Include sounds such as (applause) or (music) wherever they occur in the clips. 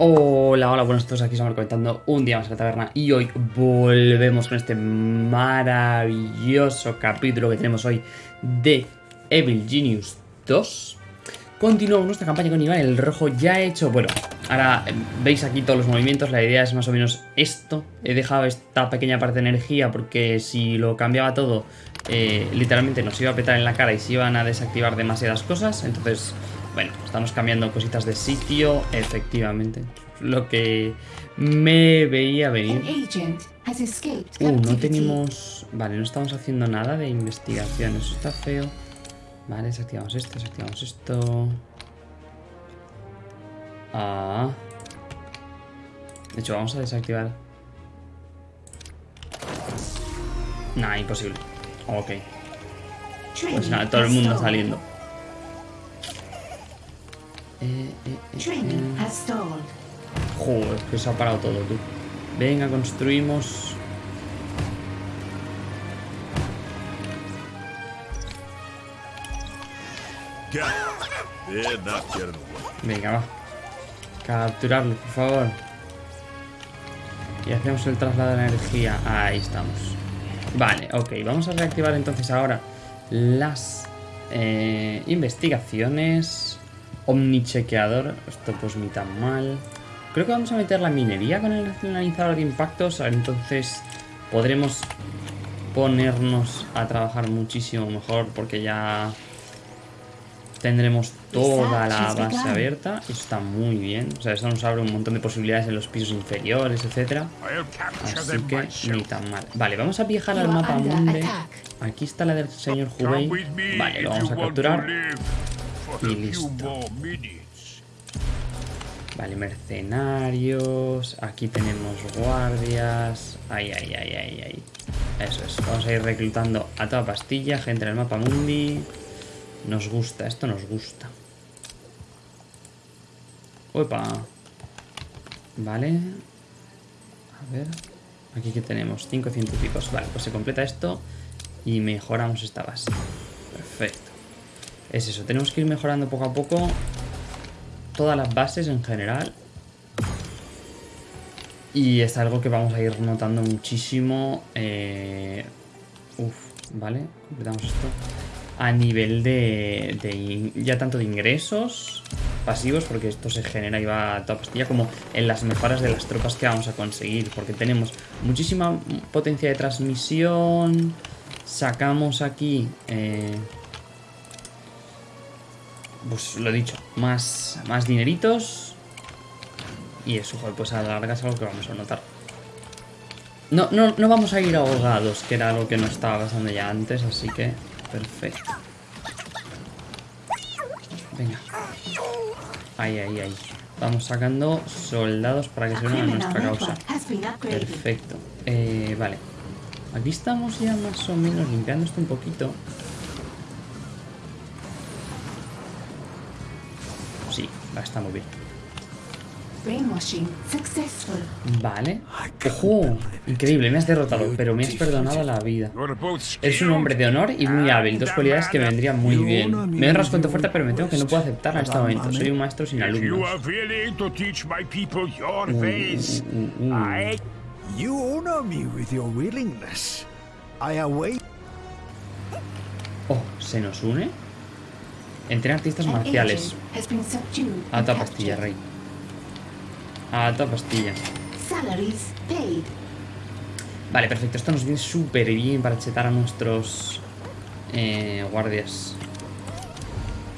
Hola, hola, buenos todos, aquí estamos comentando un día más en la taberna y hoy volvemos con este maravilloso capítulo que tenemos hoy de Evil Genius 2 Continuamos nuestra campaña con Iván el Rojo ya hecho, bueno, ahora veis aquí todos los movimientos, la idea es más o menos esto. He dejado esta pequeña parte de energía porque si lo cambiaba todo, eh, literalmente nos iba a petar en la cara y se iban a desactivar demasiadas cosas. Entonces bueno, estamos cambiando cositas de sitio, efectivamente. Lo que me veía venir. Uh, no tenemos... Vale, no estamos haciendo nada de investigación. Eso está feo. Vale, desactivamos esto, desactivamos esto. Ah. De hecho, vamos a desactivar... Nah, imposible. Ok. Pues nada, todo el mundo saliendo. Eh, eh, eh, Joder, que se ha parado todo, tú. Venga, construimos. Venga, va. Capturarlo, por favor. Y hacemos el traslado de energía. Ahí estamos. Vale, ok. Vamos a reactivar entonces ahora las investigaciones. Omnichequeador. Esto pues ni tan mal. Creo que vamos a meter la minería con el analizador de impactos. Entonces podremos ponernos a trabajar muchísimo mejor porque ya tendremos toda la base abierta. Esto está muy bien. O sea, esto nos abre un montón de posibilidades en los pisos inferiores, etcétera. Así que ni tan mal. Vale, vamos a viajar al mapa munde. Aquí está la del señor Hubei. Vale, lo vamos a capturar. Y listo. Vale, mercenarios. Aquí tenemos guardias. Ay, ay, ay, ay, ay. Eso es. Vamos a ir reclutando a toda pastilla. Gente en el mapa mundi. Nos gusta, esto nos gusta. Opa. Vale. A ver. Aquí que tenemos. Cinco científicos. Vale, pues se completa esto. Y mejoramos esta base. Perfecto es eso, tenemos que ir mejorando poco a poco todas las bases en general. Y es algo que vamos a ir notando muchísimo. Eh, uf, vale, completamos esto. A nivel de, ya tanto de ingresos pasivos, porque esto se genera y va a toda pastilla, como en las mejoras de las tropas que vamos a conseguir. Porque tenemos muchísima potencia de transmisión. Sacamos aquí... Eh, pues lo he dicho, más, más dineritos. Y eso, pues a la larga es algo que vamos a notar. No, no, no vamos a ir ahogados, que era algo que no estaba pasando ya antes, así que perfecto. Venga. Ahí, ahí, ahí. Vamos sacando soldados para que se unan a nuestra causa. Perfecto. Eh, vale. Aquí estamos ya más o menos limpiando esto un poquito. Está muy bien. Vale. ¡Ojo! Increíble, me has derrotado, pero me has perdonado la vida. Es un hombre de honor y muy hábil, dos cualidades que me vendrían muy bien. Me honras con tu fuerte, pero me tengo que no puedo aceptarla en este momento. Soy un maestro sin alumnos. Oh, ¿se nos une? Entre artistas marciales. A toda pastilla, rey. A toda pastilla. Vale, perfecto. Esto nos viene súper bien para chetar a nuestros eh, guardias.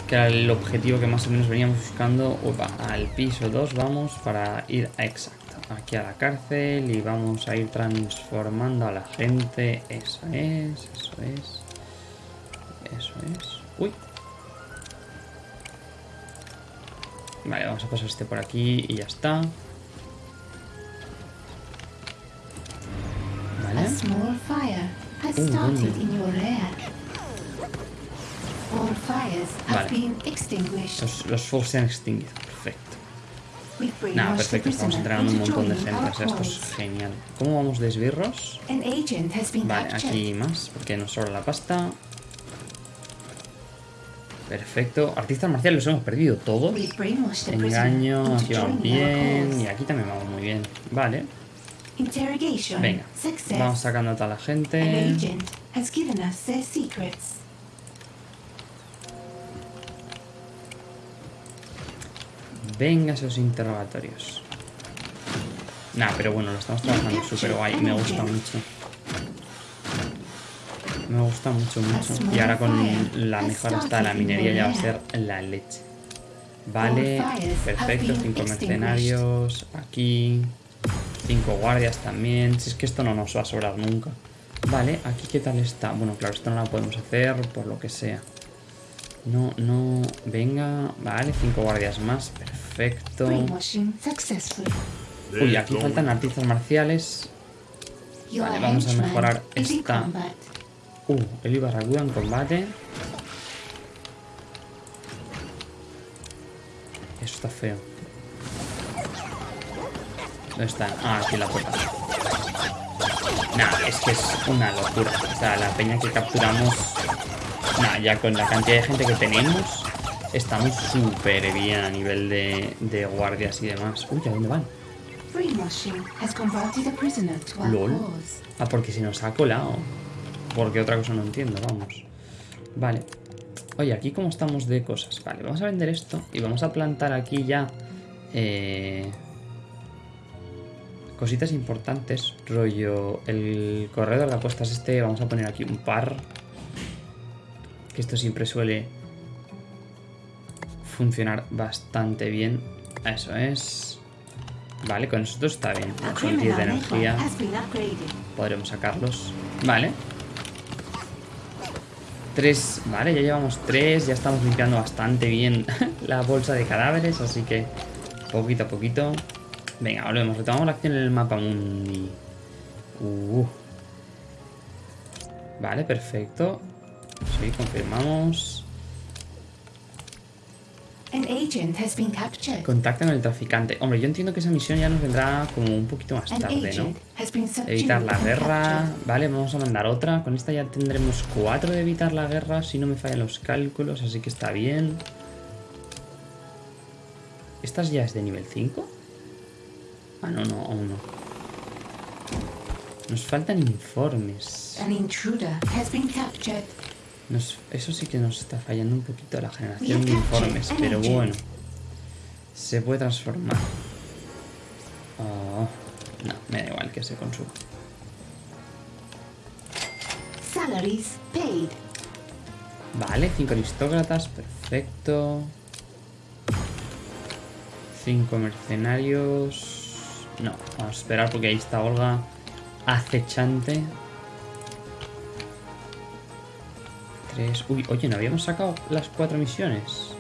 Que era el objetivo que más o menos veníamos buscando. Opa, al piso 2 vamos para ir a exacto. Aquí a la cárcel y vamos a ir transformando a la gente. Eso es, eso es. Eso es. Uy, Vale, vamos a pasar este por aquí y ya está. Vale. Vale. Los, los fuegos se han extinguido. Perfecto. Nada, perfecto. Estamos entregando un montón de gente. O sea, esto es genial. ¿Cómo vamos de esbirros? Vale, aquí más, porque nos sobra la pasta. Perfecto. Artistas marciales los hemos perdido todos. Engaño, aquí vamos bien. Y aquí también vamos muy bien. Vale. Venga. Vamos sacando a toda la gente. Venga esos interrogatorios. Nah, pero bueno, lo estamos trabajando súper guay. Me gusta mucho. Me gusta mucho, mucho. Y ahora con la mejora hasta la minería ya va a ser la leche. Vale, perfecto. Cinco mercenarios. Aquí. Cinco guardias también. Si es que esto no nos va a sobrar nunca. Vale, aquí qué tal está. Bueno, claro, esto no lo podemos hacer por lo que sea. No, no. Venga. Vale, cinco guardias más. Perfecto. Uy, aquí faltan artistas marciales. Vale, vamos a mejorar esta. Uh, el Ibarracuda en combate. Eso está feo. ¿Dónde está? Ah, aquí en la puerta. Nah, es que es una locura. O sea, la peña que capturamos. Nah, ya con la cantidad de gente que tenemos, estamos súper bien a nivel de, de guardias y demás. Uy, ¿a dónde van? Lol. Ah, porque se nos ha colado. Porque otra cosa no entiendo, vamos. Vale. Oye, aquí cómo estamos de cosas. Vale, vamos a vender esto y vamos a plantar aquí ya eh, cositas importantes. Rollo, el corredor de apuestas este, vamos a poner aquí un par. Que esto siempre suele funcionar bastante bien. Eso es. Vale, con esto está bien. Son 10 de energía. Podremos sacarlos. Vale. Tres. Vale, ya llevamos tres. Ya estamos limpiando bastante bien (laughs) la bolsa de cadáveres. Así que poquito a poquito. Venga, volvemos. Retomamos la acción en el mapa mundi. Uh. Vale, perfecto. Sí, confirmamos. An agent has been captured. Contacta con el traficante. Hombre, yo entiendo que esa misión ya nos vendrá como un poquito más tarde, ¿no? Evitar la guerra. Vale, vamos a mandar otra. Con esta ya tendremos cuatro de evitar la guerra, si no me fallan los cálculos, así que está bien. ¿Estas ya es de nivel 5? Ah, no, no, aún no. Nos faltan informes. An intruder has been captured. Nos- eso sí que nos está fallando un poquito la generación de informes, pero bueno. Se puede transformar. Oh, no, me da igual que se consuma. Salaries paid. Vale, cinco aristócratas, perfecto. Cinco mercenarios. No, vamos a esperar porque ahí está Olga acechante. Uy, oye, ¿no habíamos sacado las cuatro misiones?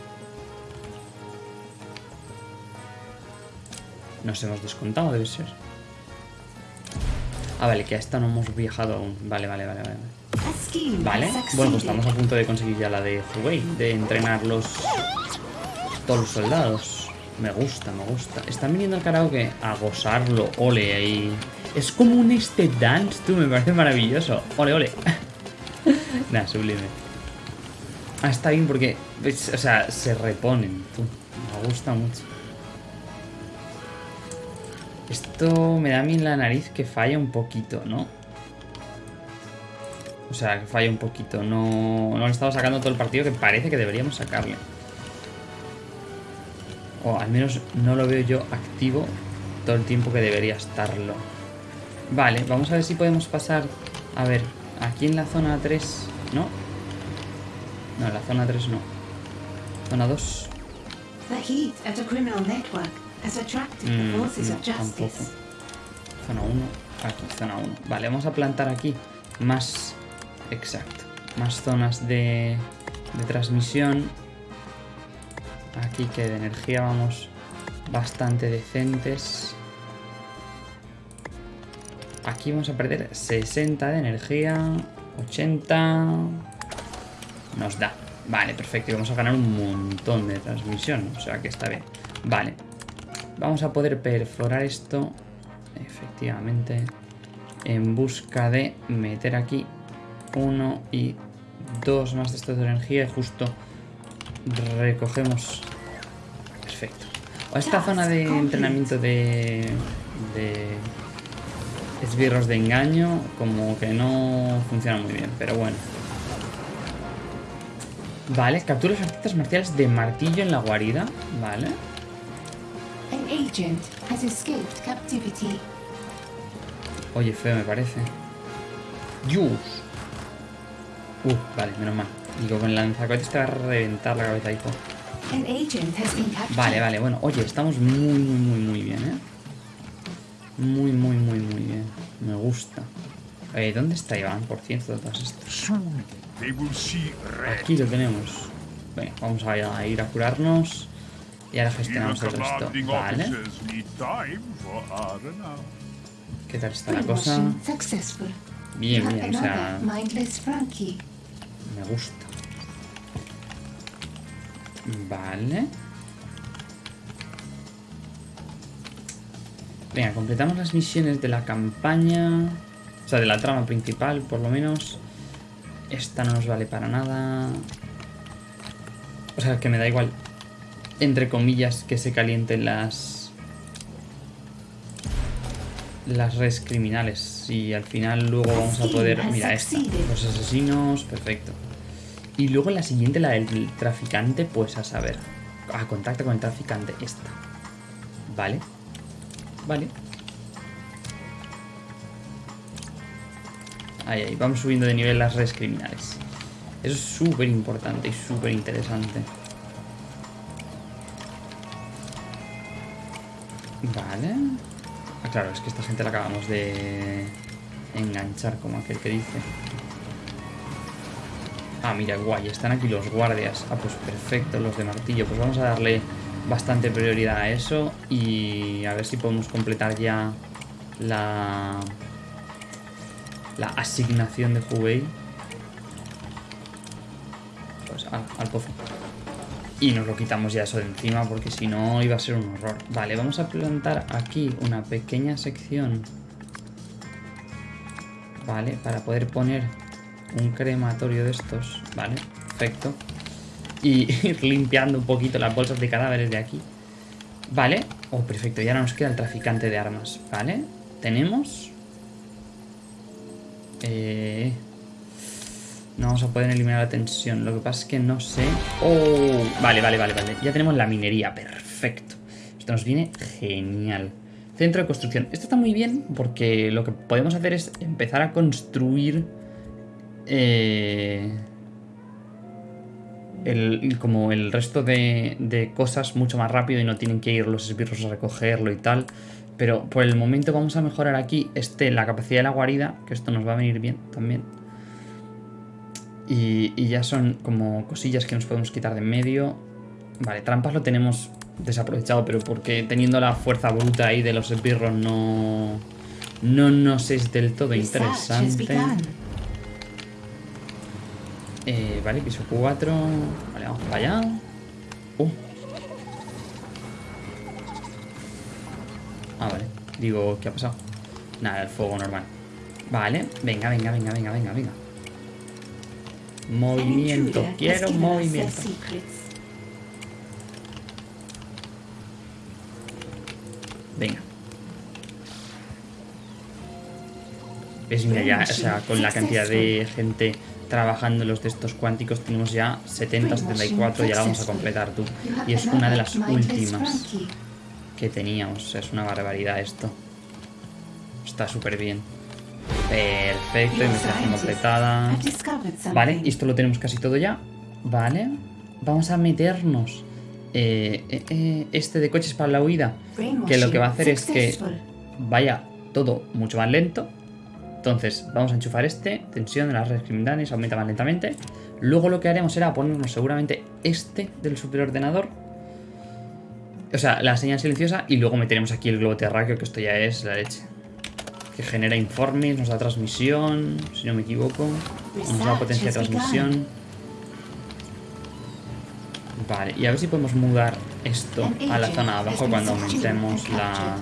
Nos hemos descontado, debe ser. Ah, vale, que a esta no hemos viajado aún. Vale, vale, vale, vale. Vale, bueno, pues estamos a punto de conseguir ya la de Huawei, de entrenar los todos los soldados. Me gusta, me gusta. Están viniendo al karaoke a gozarlo, ole ahí. Es como un este dance, tú, me parece maravilloso. Ole, ole. (laughs) Nah, sublime. Ah, está bien porque, ves, o sea, se reponen. Me gusta mucho. Esto me da a mí en la nariz que falla un poquito, ¿no? O sea, que falla un poquito. No, no le estamos sacando todo el partido que parece que deberíamos sacarle. O al menos no lo veo yo activo todo el tiempo que debería estarlo. Vale, vamos a ver si podemos pasar... A ver, aquí en la zona 3... ¿No? No, la zona 3 no. Zona 2. The heat at a criminal network has attracted the Mm, forces no, of justice. tampoco. Zona 1. Aquí, zona 1. Vale, vamos a plantar aquí más... Exacto. Más zonas de, de transmisión. Aquí que de energía vamos bastante decentes. Aquí vamos a perder 60 de energía. 80. Nos da. Vale, perfecto. Y vamos a ganar un montón de transmisión. O sea que está bien. Vale. Vamos a poder perforar esto. Efectivamente. En busca de meter aquí uno y dos más de estos de energía. Y justo recogemos. Perfecto. O esta zona de entrenamiento de. de. esbirros de engaño, como que no funciona muy bien, pero bueno. Vale, captura las artistas marciales de martillo en la guarida. Vale. An agent has escaped captivity. Oye, feo me parece. Dios. Uh, vale, menos mal. Digo, con el lanzacohetes te va a reventar la cabeza, hijo. An agent has been. Vale, vale, bueno, oye, estamos muy, muy, muy, muy bien, ¿eh? Muy, muy, muy, muy bien. Me gusta. Eh, ¿Dónde está Iván, por cierto, see red. Aquí lo tenemos. Venga, vamos a ir a curarnos. Y ahora gestionamos el resto. Vale. ¿Qué tal está la cosa? Bien, bien, o sea, me gusta. Vale. Venga, completamos las misiones de la campaña. O sea, de la trama principal, por lo menos. Esta no nos vale para nada. O sea, que me da igual. Entre comillas, que se calienten las... Las redes criminales. Y al final luego vamos a poder... Mira, esta. Los asesinos, perfecto. Y luego la siguiente, la del traficante, pues a saber. A contacto con el traficante, esta. Vale. Vale. Ahí, ahí, vamos subiendo de nivel las redes criminales. Eso es súper importante y súper interesante. Vale. Ah, claro, es que esta gente la acabamos de enganchar, como aquel que dice. Ah, mira, guay, están aquí los guardias. Ah, pues perfecto, los de martillo. Pues vamos a darle bastante prioridad a eso y a ver si podemos completar ya la la asignación de Hubei. Pues al, al pozo. Y nos lo quitamos ya eso de encima porque si no iba a ser un horror. Vale, vamos a plantar aquí una pequeña sección. Vale, para poder poner un crematorio de estos. Vale, perfecto. Y (laughs) ir limpiando un poquito las bolsas de cadáveres de aquí. Vale. Oh, perfecto. Y ahora nos queda el traficante de armas. Vale. Tenemos... Eh... No vamos a poder eliminar la tensión. Lo que pasa es que no sé... Oh, vale, vale, vale, vale. Ya tenemos la minería. Perfecto. Esto nos viene genial. Centro de construcción. Esto está muy bien porque lo que podemos hacer es empezar a construir... Eh el, como el resto de, de, cosas mucho más rápido y no tienen que ir los esbirros a recogerlo y tal. Pero por el momento vamos a mejorar aquí este, la capacidad de la guarida, que esto nos va a venir bien también. Y, y ya son como cosillas que nos podemos quitar de en medio. Vale, trampas lo tenemos desaprovechado, pero porque teniendo la fuerza bruta ahí de los esbirros no, no nos es del todo interesante. Eh, vale, piso 4. Vale, vamos para allá. Uh. Ah, vale. Digo, ¿qué ha pasado? Nada, el fuego normal. Vale, venga, venga, venga, venga, venga, venga. Movimiento, quiero movimiento. Venga. Es mira ya, o sea, con la cantidad de gente trabajando en los de estos cuánticos tenemos ya 70, 74 y ahora vamos a completar tú. Y es una de las últimas que teníamos. Es una barbaridad esto. Está súper bien. Perfecto, investigación completada. Vale, esto lo tenemos casi todo ya. Vale. Vamos a meternos eh, eh, eh, este de coches para la huida. Que lo que va a hacer es que vaya todo mucho más lento. Entonces, vamos a enchufar este, tensión de las redes criminales, aumenta más lentamente. Luego lo que haremos será ponernos seguramente este del superordenador. O sea, la señal silenciosa y luego meteremos aquí el globo terráqueo, que esto ya es la leche. Que genera informes, nos da transmisión, si no me equivoco. Nos da potencia de transmisión. Vale, y a ver si podemos mudar esto a la zona de abajo cuando aumentemos la,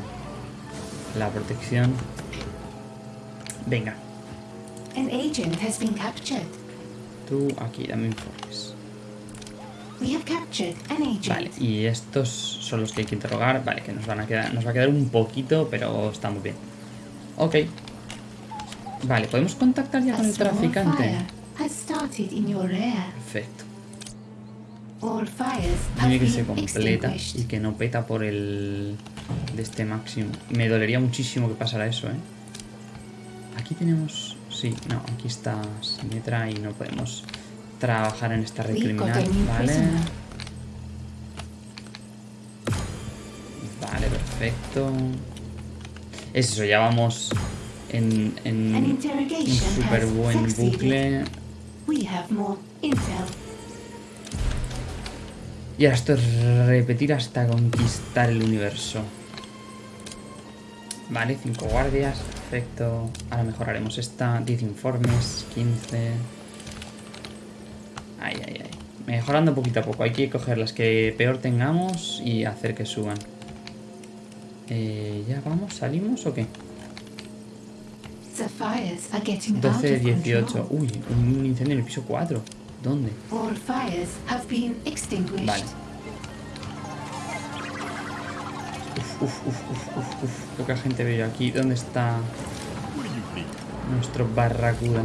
la protección. Venga. Tú aquí, dame informes. Vale, y estos son los que hay que interrogar. Vale, que nos van a quedar. Nos va a quedar un poquito, pero está muy bien. Ok. Vale, podemos contactar ya con el traficante. Perfecto. Dime que se completa y que no peta por el de este máximo. Me dolería muchísimo que pasara eso, ¿eh? Aquí tenemos... Sí, no, aquí está Simetra y no podemos trabajar en esta red criminal, ¿vale? Vale, perfecto. Es eso, ya vamos en, en un súper has buen bucle. Y ahora esto es repetir hasta conquistar el universo. Vale, 5 guardias, perfecto. Ahora mejoraremos esta. 10 informes, 15. Ay, ay, ay. Mejorando poquito a poco. Hay que coger las que peor tengamos y hacer que suban. Eh, ¿Ya vamos? ¿Salimos o qué? The fires are getting out 12, of 18. control. Uy, un incendio en el piso 4. ¿Dónde? Vale. Uf, uf, uf, uf, uf, uf. Poca gente veo aquí. ¿Dónde está nuestro barracuda?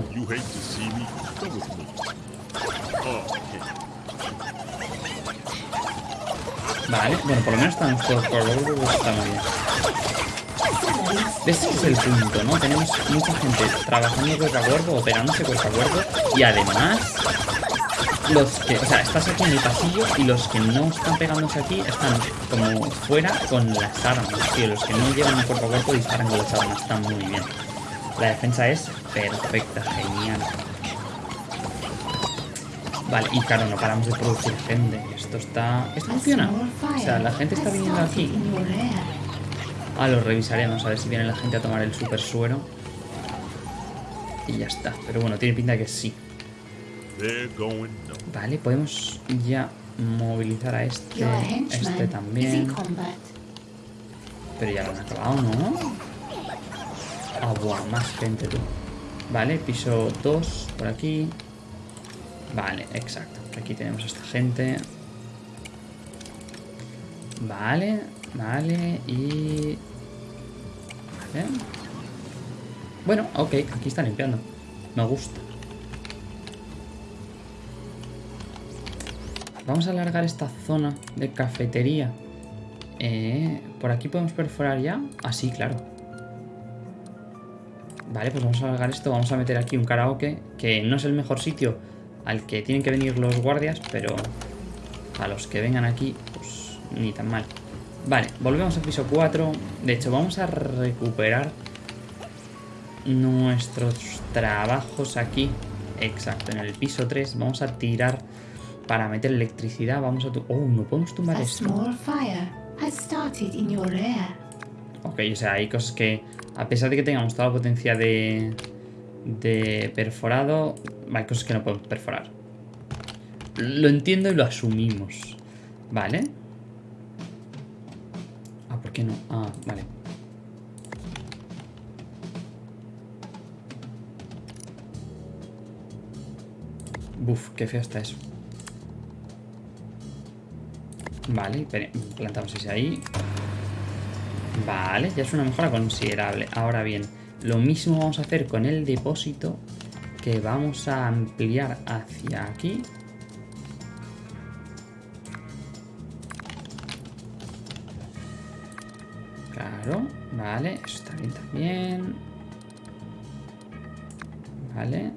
Vale, bueno, por lo menos están todos por está muy bien. Ese es el punto, ¿no? Tenemos mucha gente trabajando cuerpo a operándose cuerpo a y además, los que, o sea, estás aquí en el pasillo y los que no están pegándose aquí están como fuera con las armas, tío. Los que no llevan cuerpo a cuerpo disparan con las armas, están muy bien. La defensa es perfecta, genial. Vale, y claro, no paramos de producir gente. Esto está. Esto funciona. O sea, la gente está viniendo aquí. Ah, lo revisaremos a ver si viene la gente a tomar el super suero. Y ya está. Pero bueno, tiene pinta de que sí. Vale, podemos ya movilizar a este, este también. Pero ya lo han acabado, ¿no? Ah, buah, más gente tú. Vale, piso 2 por aquí. Vale, exacto. Aquí tenemos a esta gente. Vale, vale, y... Vale. Bueno, ok, aquí está limpiando. Me gusta. Vamos a alargar esta zona de cafetería. Eh, ¿Por aquí podemos perforar ya? Ah, sí, claro. Vale, pues vamos a alargar esto. Vamos a meter aquí un karaoke, que no es el mejor sitio al que tienen que venir los guardias, pero a los que vengan aquí, pues ni tan mal. Vale, volvemos al piso 4. De hecho, vamos a recuperar nuestros trabajos aquí. Exacto, en el piso 3 vamos a tirar para meter electricidad. Vamos a... Oh, no podemos tumbar esto. Ok, o sea, hay cosas que, a pesar de que tengamos toda la potencia de, de perforado, hay cosas que no podemos perforar. Lo entiendo y lo asumimos. ¿Vale? Ah, ¿por qué no? Ah, vale. Buf, qué feo está eso. Vale, plantamos ese ahí. Vale, ya es una mejora considerable. Ahora bien, lo mismo vamos a hacer con el depósito que vamos a ampliar hacia aquí. Claro, vale, eso está bien también. Vale.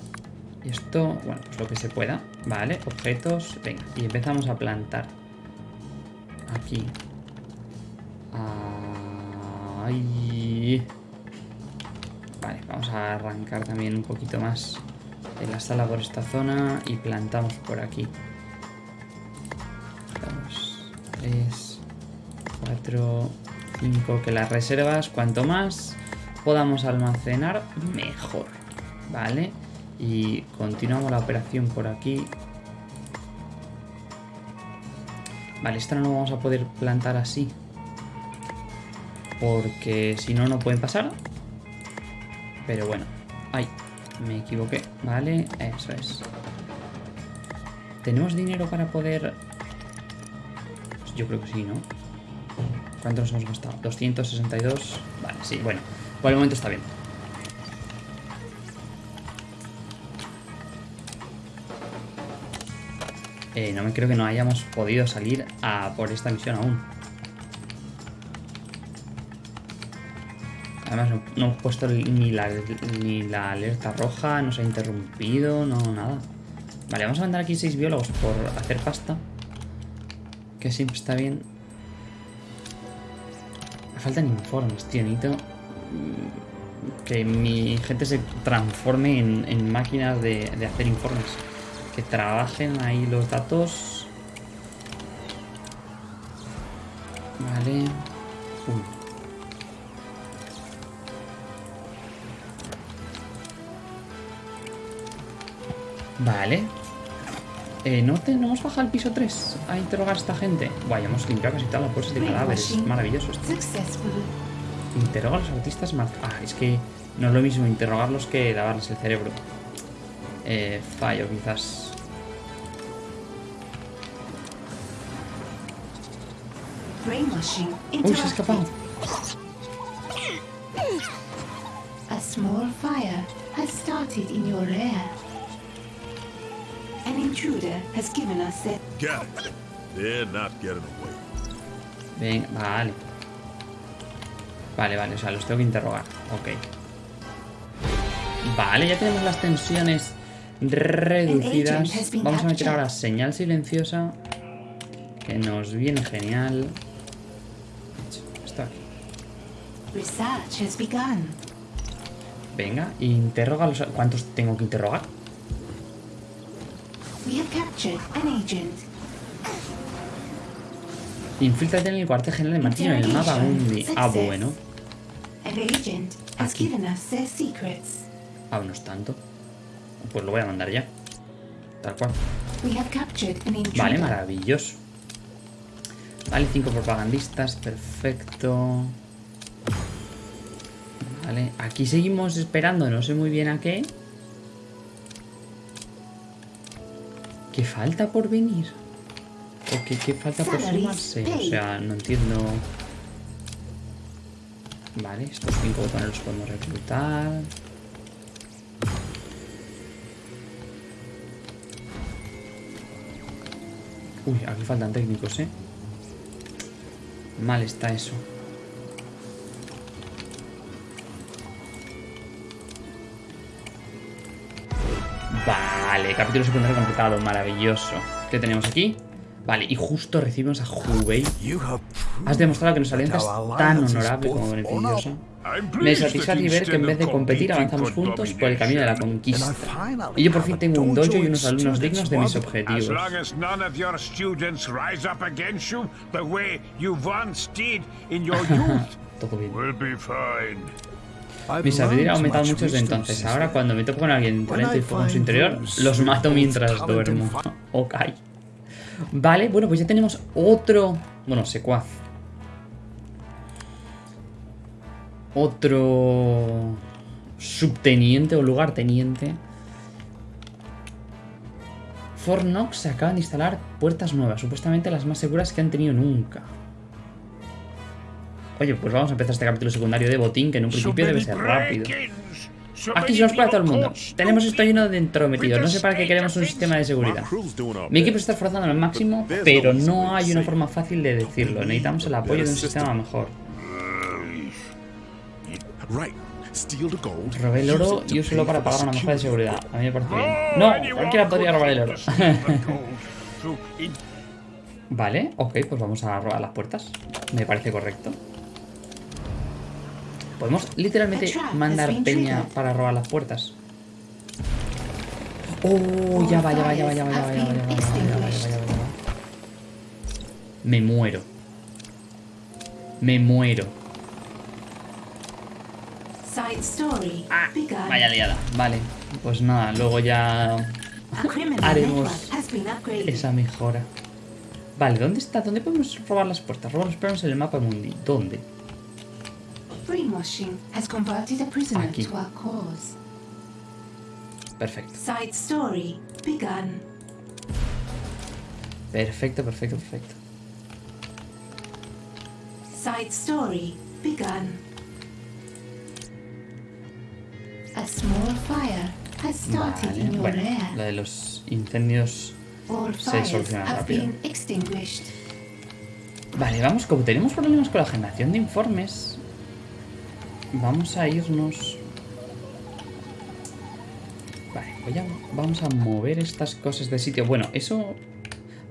Y esto, bueno, pues lo que se pueda. Vale, objetos. Venga, y empezamos a plantar. Aquí. Ay. Vamos a arrancar también un poquito más de la sala por esta zona y plantamos por aquí. Dos, tres, cuatro, cinco. Que las reservas, cuanto más podamos almacenar, mejor. Vale. Y continuamos la operación por aquí. Vale, esta no lo vamos a poder plantar así. Porque si no, no pueden pasar. Pero bueno. Ay, me equivoqué. Vale, eso es. ¿Tenemos dinero para poder Yo creo que sí, ¿no? ¿Cuánto nos hemos gastado? 262. Vale, sí, bueno. Por el momento está bien. Eh, no me creo que no hayamos podido salir a por esta misión aún. Además, no, no hemos puesto ni la, ni la alerta roja, nos ha interrumpido, no, nada. Vale, vamos a mandar aquí seis biólogos por hacer pasta. Que siempre está bien. Me faltan informes, tío. Necesito mm, que mi gente se transforme en, en máquinas de, de hacer informes. Que trabajen ahí los datos. Vale. Uy. Vale. Eh, ¿no, te, ¿No hemos bajado al piso 3 a interrogar a esta gente? Guay, hemos limpiado casi todas las bolsas de cadáveres. Maravilloso esto. Interroga a los artistas mar- Ah, es que no es lo mismo interrogarlos que lavarles el cerebro. Eh, fallo, quizás. Uy, se ha escapado. A small fire has started in your lair. An intruder has given us their Get it. They're not getting away. Venga, vale. Vale, vale, o sea, los tengo que interrogar. Ok. Vale, ya tenemos las tensiones reducidas. Vamos a meter ahora señal silenciosa. Que nos viene genial. Esto aquí. Venga, interroga los... ¿Cuántos tengo que interrogar? We have captured an agent. Infiltrate en el cuartel general de Martillo en el mapa Mundi. Ah, bueno. Aquí. Ah, no es tanto. Pues lo voy a mandar ya. Tal cual. Vale, maravilloso. Vale, cinco propagandistas, perfecto. Vale, aquí seguimos esperando, no sé muy bien a qué. ¿Qué falta por venir? ¿O qué, qué falta por sumarse? O sea, no entiendo. Vale, estos cinco botones los podemos reclutar. Uy, aquí faltan técnicos, ¿eh? Mal está eso. Vale, capítulo secundario completado, maravilloso. ¿Qué tenemos aquí? Vale, y justo recibimos a Hubei. Has demostrado que nuestra alianza es tan honorable como beneficiosa. Me satisface ver que en vez de competir avanzamos juntos por el camino de la conquista. Y yo por fin tengo un dojo y unos alumnos dignos de mis objetivos. (laughs) Todo bien. We'll be fine. Mi sabiduría ha aumentado mucho desde entonces. Ahora cuando me toco con alguien talento y fuego en su interior, los mato mientras duermo. (laughs) Ok. Vale, bueno, pues ya tenemos otro... Bueno, secuaz. Otro... Subteniente o lugarteniente. Fort Knox se acaban de instalar puertas nuevas, supuestamente las más seguras que han tenido nunca. Oye, pues vamos a empezar este capítulo secundario de botín, que en un principio debe ser rápido. Aquí se nos para todo el mundo. Tenemos esto lleno de entrometidos. No sé para qué queremos un sistema de seguridad. Mi equipo se está esforzando al máximo, pero no hay una forma fácil de decirlo. Necesitamos el apoyo de un sistema mejor. Robé el oro y úselo para pagar una mejora de seguridad. A mí me parece bien. No, cualquiera podría robar el oro. (laughs) Vale, ok, pues vamos a robar las puertas. Me parece correcto. Podemos literalmente mandar peña para robar las puertas. Oh, ya va, ya va, ya va, ya va, ya va, ya va, ya va, ya va, ya. Me muero. Me muero. Ah, Vaya liada. Vale, pues nada, luego ya haremos esa mejora. Vale, ¿dónde está? ¿Dónde podemos robar las puertas? Robar los planos en el mapa mundi. ¿Dónde? Brainwashing has converted a prisoner Aquí. to our cause. Perfecto. Side story begun. Perfecto, perfecto, perfecto. side story begun. A small fire has started Vale, in your bueno, lair. lo de los incendios... All se soluciona rápido. been extinguished. Vale, vamos, como tenemos problemas con la generación de informes, Vamos a irnos... Vale, pues voy a... vamos a mover estas cosas de sitio. Bueno, eso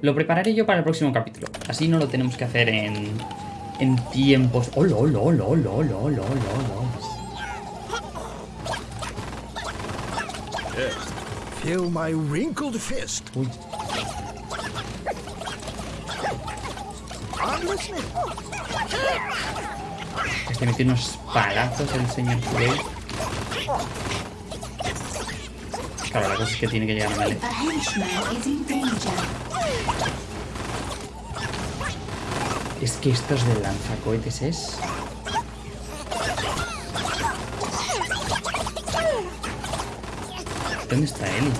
lo prepararé yo para el próximo capítulo. Así no lo tenemos que hacer en, en tiempos... ¡Oh, lo, lo, lo, lo, lo, lo, lo, Feel. Uy. Este palazos el señor Kurei. Claro, la cosa es que tiene que llegar a Mele. Es que estos de lanzacohetes es... ¿Dónde está él?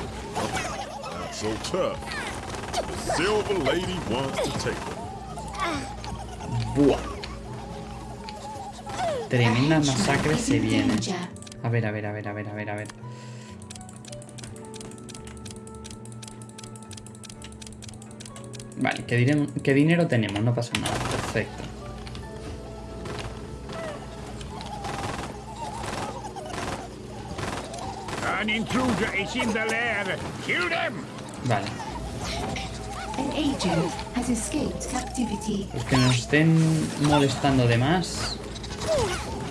Not Tremenda masacre se viene. A ver, a ver, a ver, a ver, a ver, a ver. Vale, ¿qué, qué dinero tenemos? No pasa nada. Perfecto. An intruder is in the lair. Kill them! Vale. An agent has escaped captivity. Los que nos estén molestando de más,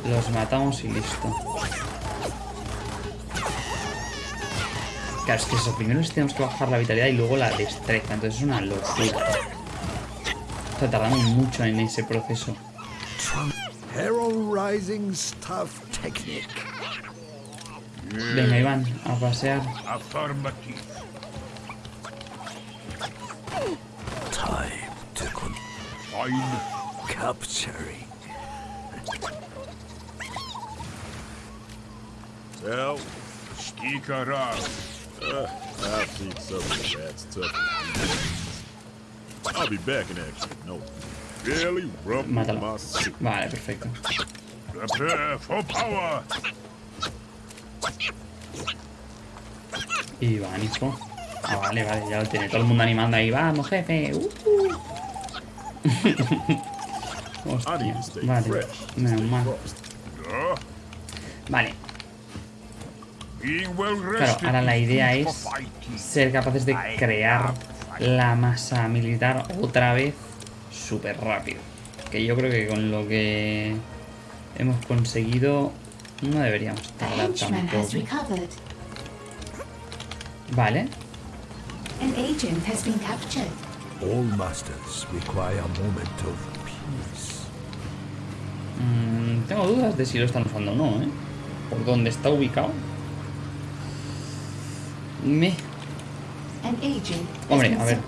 los matamos y listo. Claro, es que eso, primero les tenemos que bajar la vitalidad y luego la destreza, entonces es una locura. Está tardando mucho en ese proceso. Venga, Iván, a pasear. Time to capturing. Well, Stick around. uh, I've seen some of that's tough. I'll be back in action. No, really Mátalo. Vale, perfecto. Prepare for power. Iván, hijo. Ah, vale, vale, ya lo tiene todo el mundo animando ahí. Vamos, jefe. Uh, Hostia, vale. Menos mal. Vale, claro, ahora la is idea es ser capaces de crear la masa militar otra vez súper rápido. Que yo creo que con lo que hemos conseguido no deberíamos tardar recovered. Vale, An agent has been captured. All masters require a moment of peace. Mm, tengo dudas de si lo están usando o no, ¿eh? Por dónde está ubicado. Me, Hombre, a ver.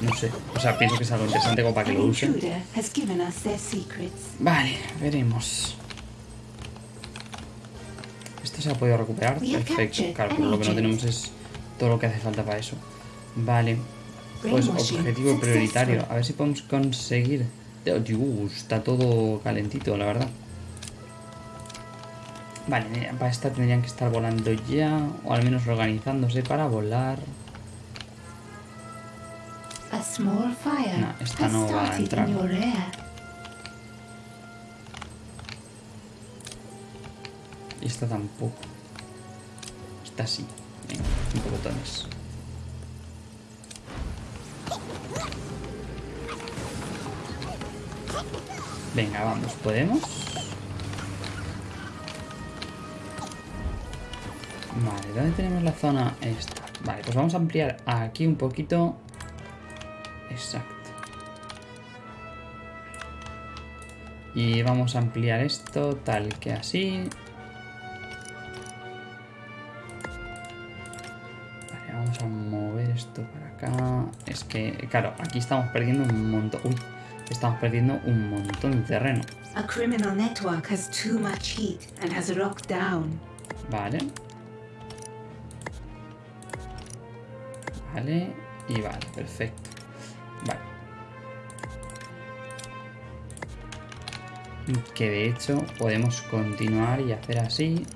no sé. O sea, pienso que es algo interesante como para que lo usen. intruder has given us their secrets. Vale, veremos. ¿Esto se ha podido recuperar? Perfecto. Claro, pero lo que no tenemos es todo lo que hace falta para eso. Vale. Pues objetivo prioritario. A ver si podemos conseguir... Dios, está todo calentito, la verdad. Vale, mira, para esta tendrían que estar volando ya. O al menos organizándose para volar. No, esta no va a entrar. Y esta tampoco. Esta sí. Venga, cinco botones. Venga, vamos, ¿podemos? Vale, ¿dónde tenemos la zona esta? Vale, pues vamos a ampliar aquí un poquito. Exacto. Y vamos a ampliar esto tal que así. Vale, vamos a mover esto para acá. Es que, claro, aquí estamos perdiendo un montón. Uy, estamos perdiendo un montón de terreno. A Vale. Y vale, perfecto. Vale. Que de hecho podemos continuar y hacer así.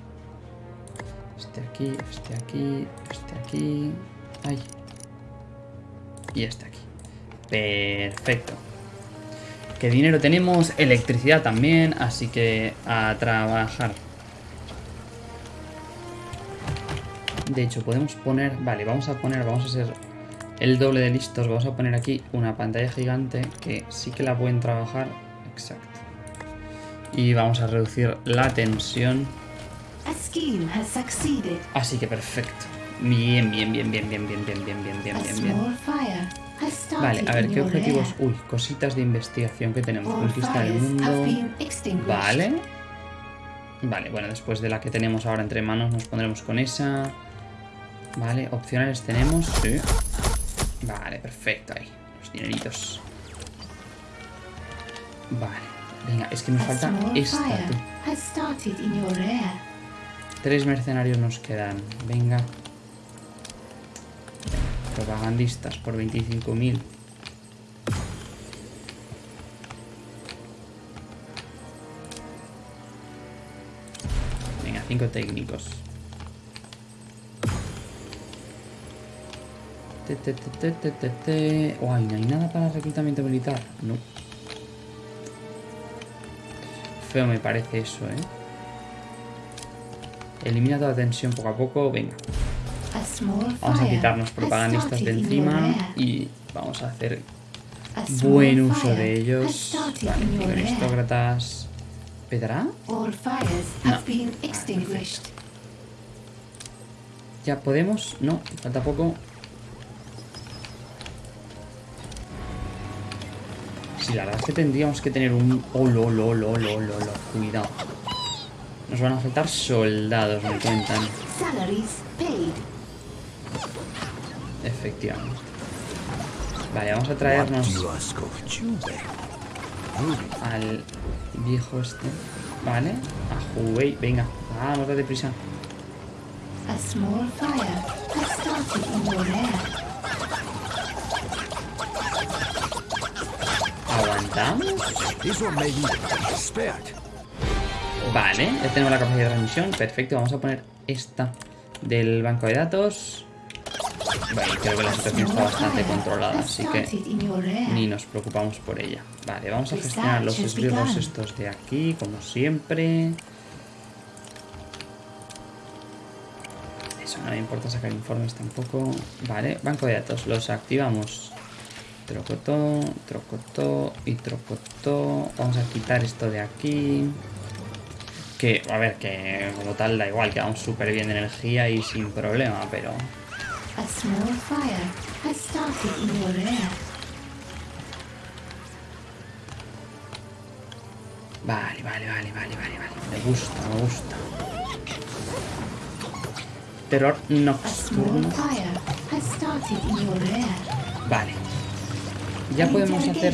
Este aquí, este aquí, este aquí. Ay. Y este aquí. Perfecto. ¿Qué dinero tenemos? Electricidad también, así que a trabajar. De hecho, podemos poner... Vale, vamos a poner, vamos a ser el doble de listos. Vamos a poner aquí una pantalla gigante que sí que la pueden trabajar. Exacto. Y vamos a reducir la tensión. Así que perfecto. Bien, bien, bien, bien, bien, bien, bien, bien, bien, bien, bien, Vale, a ver, ¿qué objetivos? Uy, cositas de investigación que tenemos. Conquista el fires have mundo. Vale. Vale, bueno, después de la que tenemos ahora entre manos nos pondremos con esa. Vale, opcionales tenemos. Sí. Vale, perfecto, ahí. Los dineritos. Vale. Venga, es que nos falta esta, tú. Tres mercenarios nos quedan. Venga. Propagandistas por 25.000. Venga, cinco técnicos. Te, te, te, te, te, te, te. Uy, no hay nada para reclutamiento militar. No. Feo me parece eso, ¿eh? Elimina toda tensión poco a poco. Venga, vamos a quitarnos propagandistas de encima y vamos a hacer buen uso de ellos. Vale, aristócratas. Fires No. ¿Ya podemos? No, falta poco. Sí, la verdad es que tendríamos que tener un... Oh, lo, lo, lo, lo, lo, lo. Cuidado. Nos van a faltar soldados, me cuentan. Efectivamente. Vale, vamos a traernos al viejo este. Vale, a Huey. Venga, vamos, date prisa. A small fire Vale, ya tenemos la capacidad de transmisión. Perfecto, vamos a poner esta del banco de datos. Vale, creo que la situación está bastante controlada, así que ni nos preocupamos por ella. Vale, vamos a gestionar los esbirros estos de aquí, como siempre. Eso no me importa sacar informes tampoco. Vale, banco de datos, los activamos. Trocotó, trocotó y trocotó. Vamos a quitar esto de aquí. Que, a ver, que como tal da igual, que vamos súper bien de energía y sin problema, pero... A small fire has started in your lair. Vale, vale, vale, vale, vale, vale. Me gusta, me gusta. Terror nocturno. Vale. Ya podemos hacer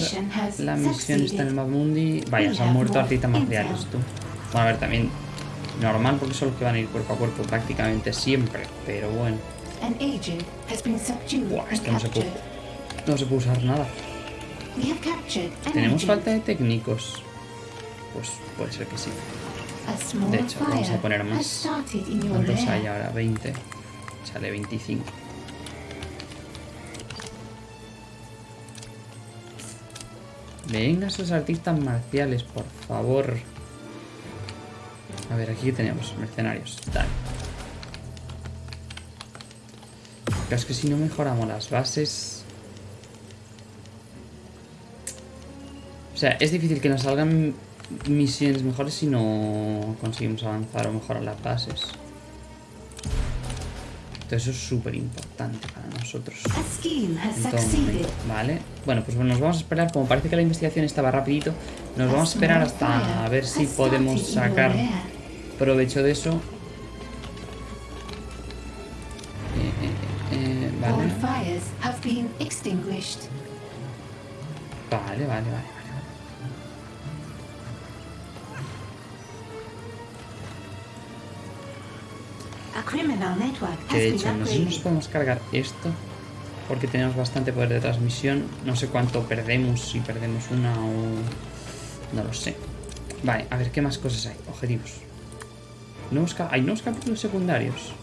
la misión esta en el Mapmundi. Vaya, se han muerto artistas marciales, tú. Bueno, a ver, también normal porque son los que van a ir cuerpo a cuerpo prácticamente siempre. Pero bueno. Buah, esto no se puede. No se puede usar nada. ¿Tenemos falta de técnicos? Pues puede ser que sí. De hecho, vamos a poner más. ¿Cuántos hay ahora? 20. Sale 25. Venga, esos artistas marciales, por favor. A ver, aquí tenemos mercenarios. Dale. Pero es que si no mejoramos las bases... O sea, es difícil que nos salgan misiones mejores si no conseguimos avanzar o mejorar las bases. Entonces eso es súper importante para nosotros. Vale. Bueno, pues bueno, nos vamos a esperar. Como parece que la investigación estaba rapidito, nos vamos a esperar hasta a ver si podemos sacar provecho de eso. Que de hecho, been no sé si nos upgraded. podemos cargar esto. Porque tenemos bastante poder de transmisión. No sé cuánto perdemos, si perdemos una o... No lo sé. Vale, a ver, ¿qué más cosas hay? Objetivos. Nuevos ¿Hay nuevos capítulos secundarios?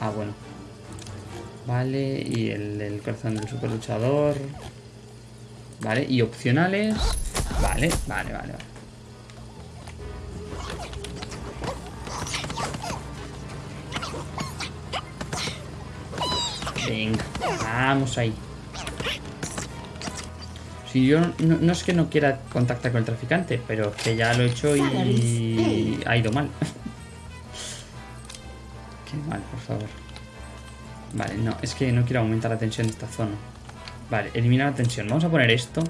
Ah, bueno. Vale, y el, el corazón del super luchador. Vale, y opcionales. Vale, vale, vale, vale. Venga, vamos ahí. Si yo no, es que no quiera contactar con el traficante, pero es que ya lo he hecho y ha ido mal. (laughs) Qué mal, por favor. Vale, no, es que no quiero aumentar la tensión de esta zona. Vale, eliminar la tensión. Vamos a poner esto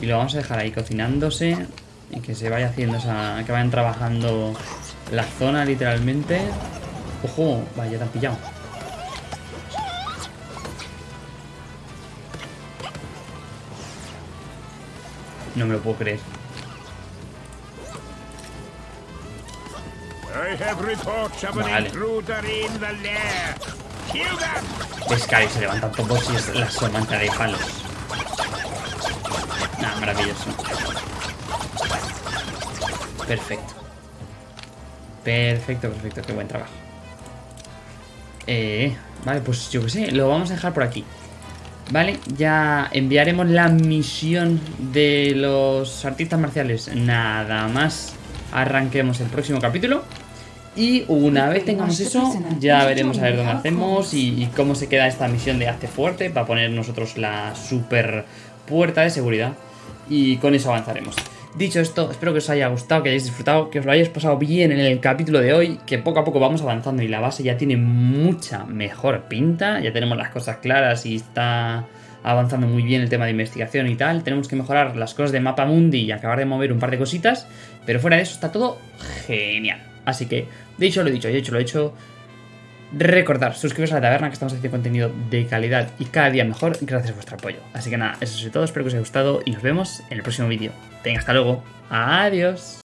y lo vamos a dejar ahí cocinándose y que se vaya haciendo esa... que vayan trabajando la zona literalmente. Ojo, vaya, te han pillado. No me lo puedo creer. Vale. Es que ahí se levantan todos y es la somanca de palos. Nada, maravilloso. Perfecto. Perfecto, perfecto, qué buen trabajo. Eh, vale, pues yo qué sé, lo vamos a dejar por aquí. Vale, ya enviaremos la misión de los artistas marciales. Nada más arranquemos el próximo capítulo. Y una vez tengamos eso, ya veremos a ver dónde hacemos y, y cómo se queda esta misión de Hazte Fuerte para poner nosotros la super puerta de seguridad. Y con eso avanzaremos. Dicho esto, espero que os haya gustado, que hayáis disfrutado, que os lo hayáis pasado bien en el capítulo de hoy, que poco a poco vamos avanzando y la base ya tiene mucha mejor pinta, ya tenemos las cosas claras y está avanzando muy bien el tema de investigación y tal. Tenemos que mejorar las cosas de Mapa Mundi y acabar de mover un par de cositas, pero fuera de eso está todo genial. Así que, dicho lo dicho, hecho lo hecho, recordar, suscribiros a la taberna que estamos haciendo contenido de calidad y cada día mejor gracias a vuestro apoyo. Así que nada, eso es todo, espero que os haya gustado y nos vemos en el próximo vídeo. Venga, hasta luego. Adiós.